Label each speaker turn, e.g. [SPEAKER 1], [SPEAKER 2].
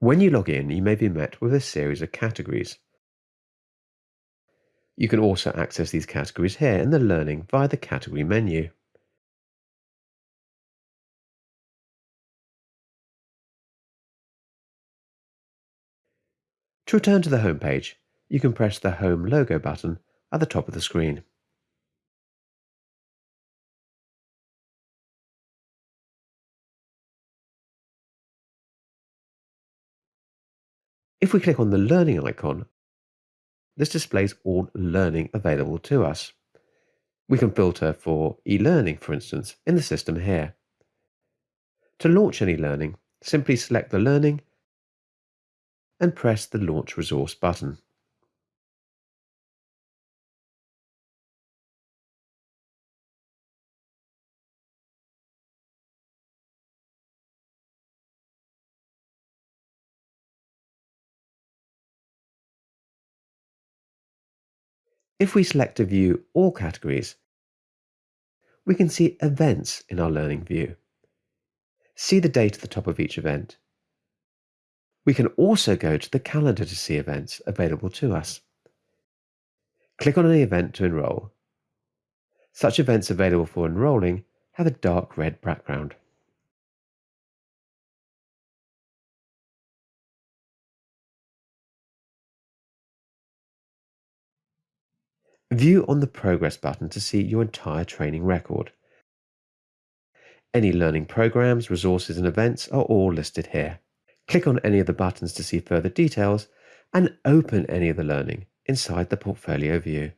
[SPEAKER 1] When you log in, you may be met with a series of categories. You can also access these categories here in the Learning via the Category menu. To return to the home page, you can press the Home logo button at the top of the screen. If we click on the Learning icon, this displays all learning available to us. We can filter for e-learning, for instance, in the system here. To launch any learning, simply select the learning and press the Launch Resource button. If we select to view all categories, we can see events in our learning view. See the date at the top of each event. We can also go to the calendar to see events available to us. Click on any event to enroll. Such events available for enrolling have a dark red background. View on the Progress button to see your entire training record. Any learning programs, resources and events are all listed here. Click on any of the buttons to see further details and open any of the learning inside the portfolio view.